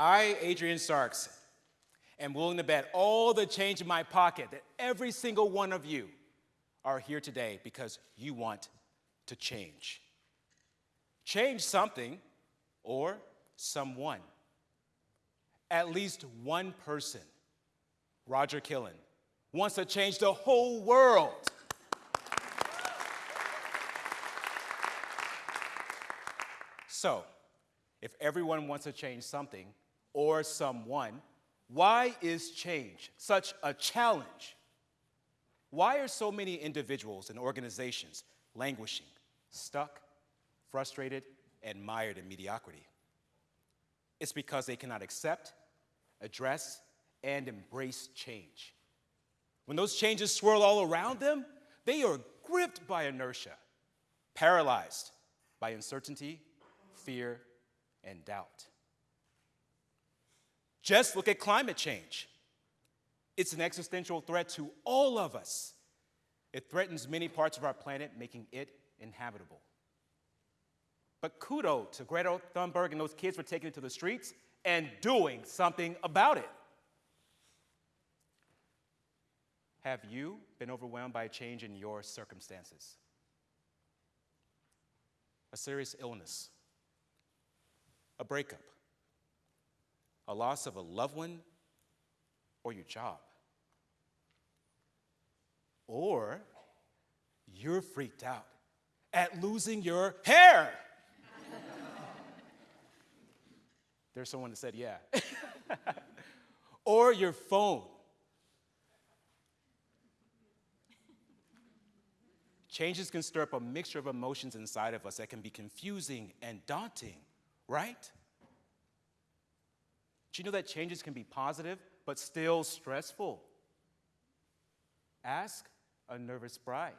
I, Adrian Starks, am willing to bet all the change in my pocket that every single one of you are here today because you want to change. Change something or someone. At least one person, Roger Killen, wants to change the whole world. So, if everyone wants to change something or someone, why is change such a challenge? Why are so many individuals and organizations languishing, stuck, frustrated, and mired in mediocrity? It's because they cannot accept, address, and embrace change. When those changes swirl all around them, they are gripped by inertia, paralyzed by uncertainty, fear, and doubt. Just look at climate change. It's an existential threat to all of us. It threatens many parts of our planet, making it inhabitable. But kudos to Greta Thunberg and those kids for taking it to the streets and doing something about it. Have you been overwhelmed by a change in your circumstances? A serious illness, a breakup, a loss of a loved one, or your job. Or you're freaked out at losing your hair. There's someone that said, yeah. or your phone. Changes can stir up a mixture of emotions inside of us that can be confusing and daunting, right? Do you know that changes can be positive but still stressful? Ask a nervous bride.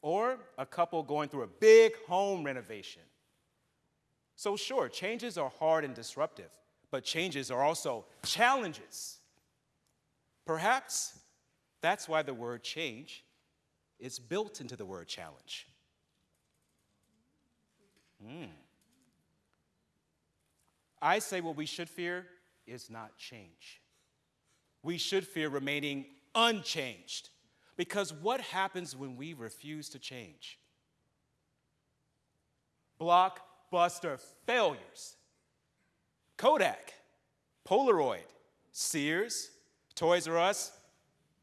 Or a couple going through a big home renovation. So, sure, changes are hard and disruptive, but changes are also challenges. Perhaps that's why the word change is built into the word challenge. Mm. I say what we should fear is not change. We should fear remaining unchanged. Because what happens when we refuse to change? Blockbuster failures. Kodak, Polaroid, Sears, Toys R Us,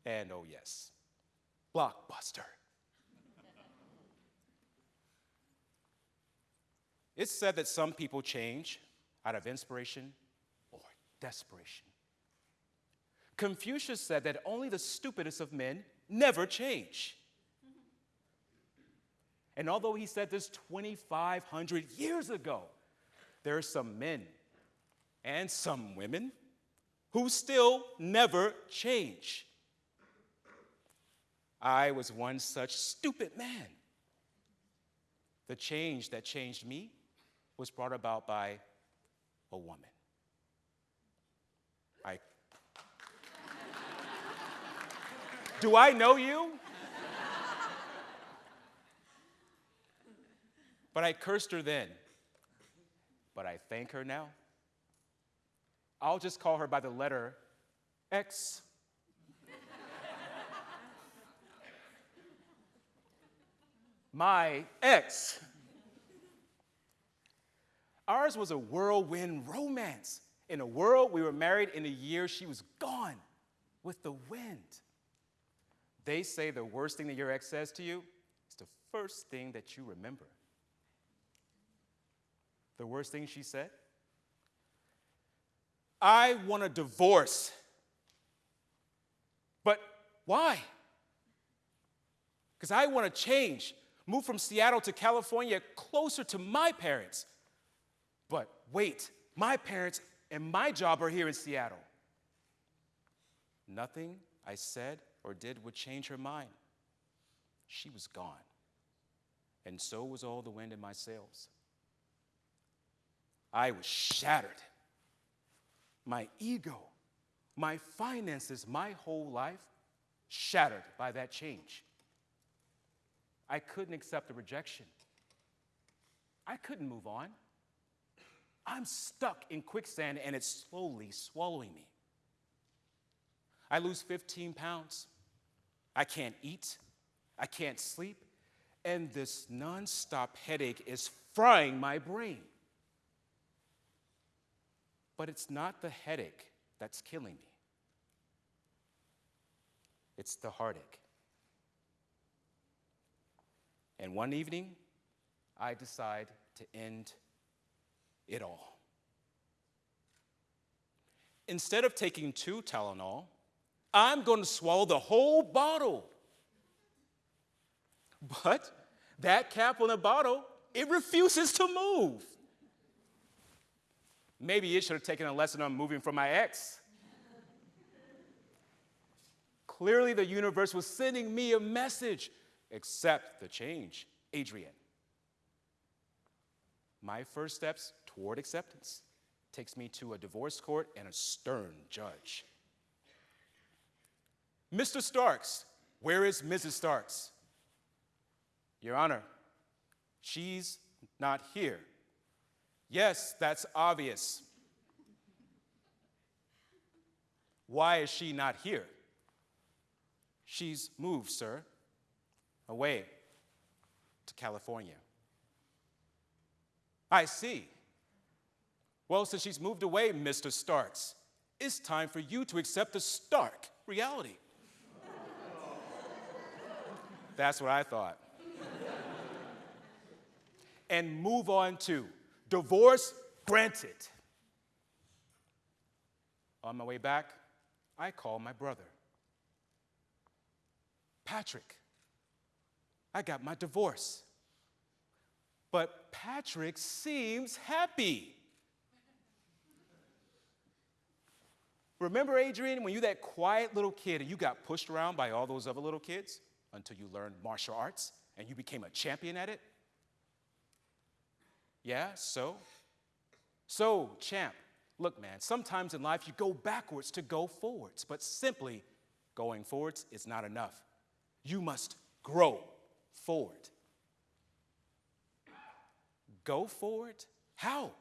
and oh yes, Blockbuster. it's said that some people change out of inspiration or desperation. Confucius said that only the stupidest of men never change. And although he said this 2,500 years ago, there are some men and some women who still never change. I was one such stupid man. The change that changed me was brought about by a woman. I Do I know you? But I cursed her then. But I thank her now. I'll just call her by the letter X. My ex. Ours was a whirlwind romance. In a world, we were married in a year she was gone with the wind. They say the worst thing that your ex says to you is the first thing that you remember. The worst thing she said? I want a divorce. But why? Because I want to change, move from Seattle to California closer to my parents. But wait, my parents and my job are here in Seattle. Nothing I said or did would change her mind. She was gone. And so was all the wind in my sails. I was shattered. My ego, my finances, my whole life shattered by that change. I couldn't accept the rejection. I couldn't move on. I'm stuck in quicksand and it's slowly swallowing me. I lose 15 pounds. I can't eat. I can't sleep. And this nonstop headache is frying my brain. But it's not the headache that's killing me, it's the heartache. And one evening, I decide to end it all. Instead of taking two Tylenol, I'm going to swallow the whole bottle. But that cap on the bottle, it refuses to move. Maybe it should have taken a lesson on moving from my ex. Clearly, the universe was sending me a message accept the change, Adrian. My first steps toward acceptance takes me to a divorce court and a stern judge. Mr. Starks, where is Mrs. Starks? Your Honor, she's not here. Yes, that's obvious. Why is she not here? She's moved, sir, away to California. I see. Well, since she's moved away, Mr. Starks, it's time for you to accept the stark reality. That's what I thought. and move on to divorce granted. On my way back, I call my brother. Patrick, I got my divorce. But Patrick seems happy. Remember, Adrian, when you that quiet little kid and you got pushed around by all those other little kids until you learned martial arts and you became a champion at it? Yeah, so? So, champ, look, man, sometimes in life you go backwards to go forwards, but simply going forwards is not enough. You must grow forward. Go forward? How?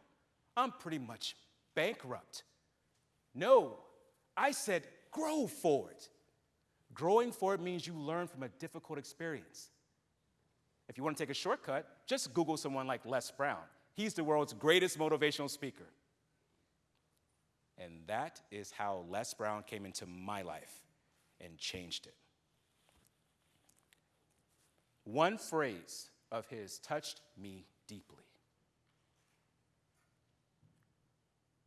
I'm pretty much bankrupt. No, I said grow forward. Growing forward means you learn from a difficult experience. If you want to take a shortcut, just Google someone like Les Brown. He's the world's greatest motivational speaker. And that is how Les Brown came into my life and changed it. One phrase of his touched me deeply.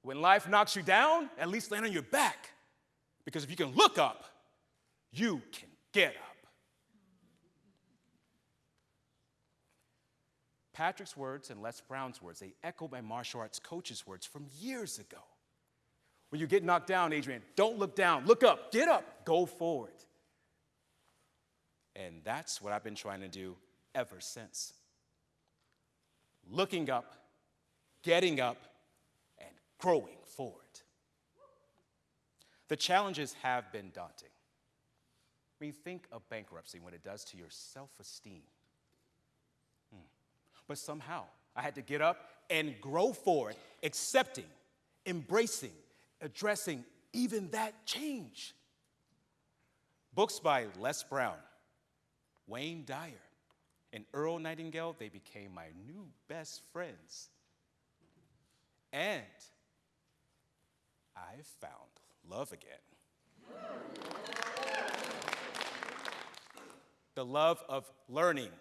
When life knocks you down, at least land on your back. Because if you can look up, you can get up. Patrick's words and Les Brown's words, they echo my martial arts coach's words from years ago. When you get knocked down, Adrian, don't look down, look up, get up, go forward. And that's what I've been trying to do ever since. Looking up, getting up, and growing forward. The challenges have been daunting. I mean, think of bankruptcy, what it does to your self esteem. Hmm. But somehow, I had to get up and grow forward, accepting, embracing, addressing even that change. Books by Les Brown, Wayne Dyer, and Earl Nightingale, they became my new best friends. And I found love again. the love of learning.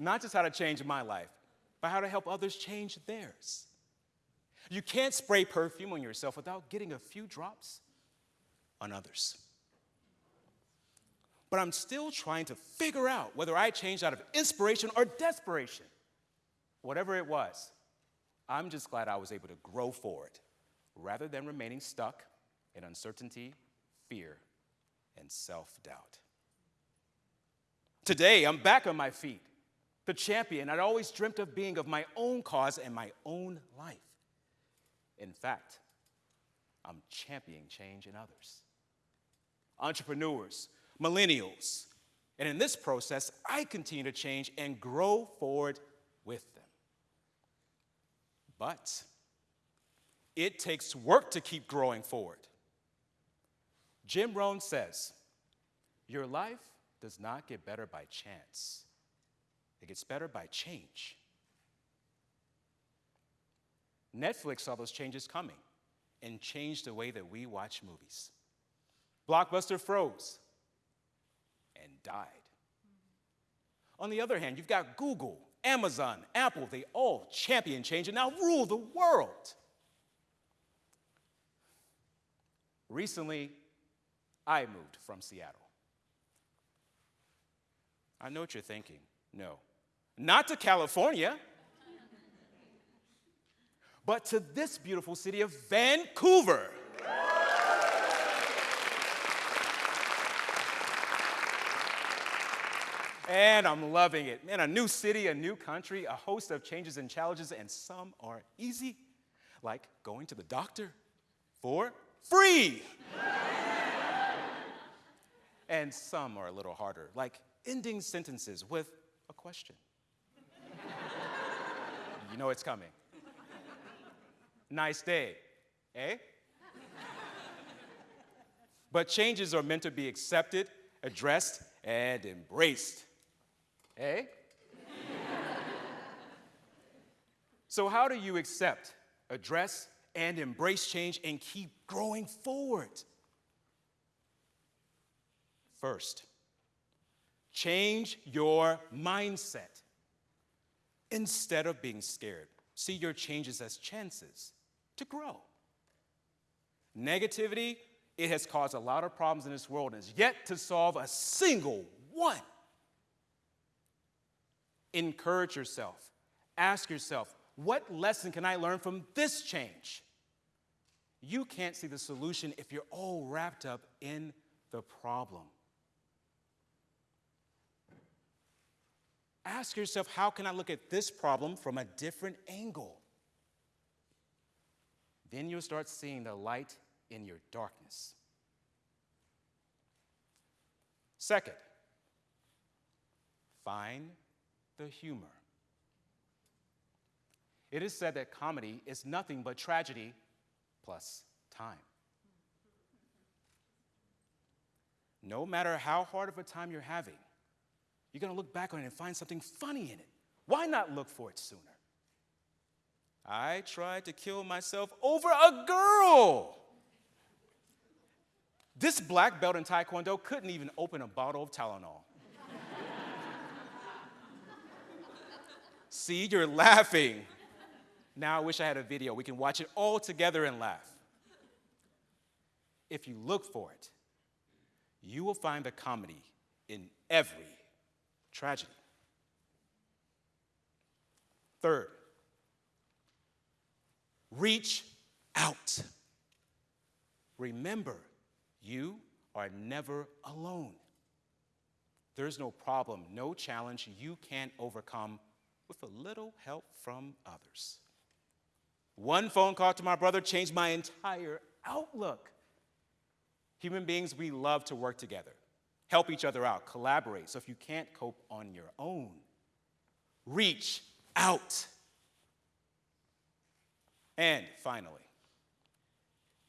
Not just how to change my life, but how to help others change theirs. You can't spray perfume on yourself without getting a few drops on others. But I'm still trying to figure out whether I changed out of inspiration or desperation. Whatever it was, I'm just glad I was able to grow forward rather than remaining stuck in uncertainty, fear, and self doubt. Today, I'm back on my feet, the champion I'd always dreamt of being of my own cause and my own life. In fact, I'm championing change in others. Entrepreneurs, millennials, and in this process, I continue to change and grow forward with But it takes work to keep growing forward. Jim Rohn says, Your life does not get better by chance, it gets better by change. Netflix saw those changes coming and changed the way that we watch movies. Blockbuster froze and died. On the other hand, you've got Google, Amazon, Apple, they all champion change and now rule the world. Recently, I moved from Seattle. I know what you're thinking. No, not to California, but to this beautiful city of Vancouver. And I'm loving it. Man, a new city, a new country, a host of changes and challenges, and some are easy, like going to the doctor for free. and some are a little harder, like ending sentences with a question. you know it's coming. Nice day, eh? but changes are meant to be accepted, addressed, and embraced. Eh? so, how do you accept, address, and embrace change and keep growing forward? First, change your mindset. Instead of being scared, see your changes as chances to grow. Negativity, it has caused a lot of problems in this world and is yet to solve a single one. Encourage yourself. Ask yourself, what lesson can I learn from this change? You can't see the solution if you're all wrapped up in the problem. Ask yourself, how can I look at this problem from a different angle? Then you'll start seeing the light in your darkness. Second, find the humor. It is said that comedy is nothing but tragedy plus time. No matter how hard of a time you're having, you're going to look back on it and find something funny in it. Why not look for it sooner? I tried to kill myself over a girl. This black belt in Taekwondo couldn't even open a bottle of Tylenol. See, you're laughing. Now I wish I had a video. We can watch it all together and laugh. If you look for it, you will find the comedy in every tragedy. Third, reach out. Remember, you are never alone. There's no problem, no challenge you can't overcome with a little help from others. One phone call to my brother changed my entire outlook. Human beings, we love to work together, help each other out, collaborate. So if you can't cope on your own, reach out. And finally,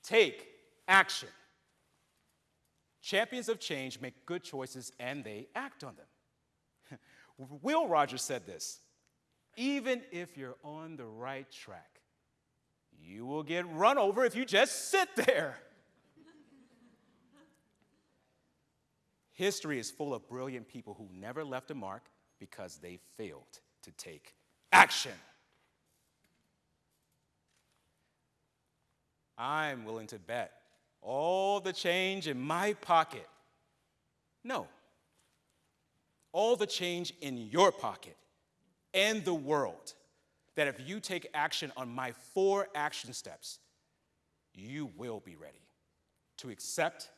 take action. Champions of change make good choices and they act on them. Will Rogers said this even if you're on the right track, you will get run over if you just sit there. History is full of brilliant people who never left a mark because they failed to take action. I'm willing to bet all the change in my pocket. No, all the change in your pocket and the world that if you take action on my four action steps, you will be ready to accept,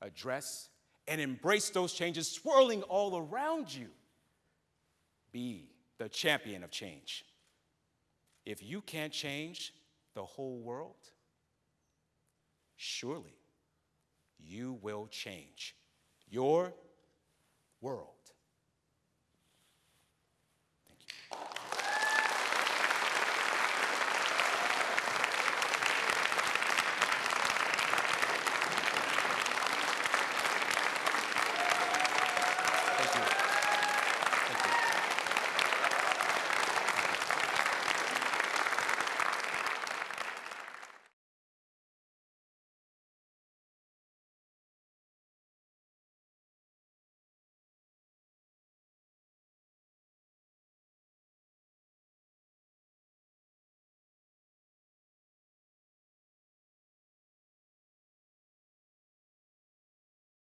address, and embrace those changes swirling all around you. Be the champion of change. If you can't change the whole world, surely you will change your world.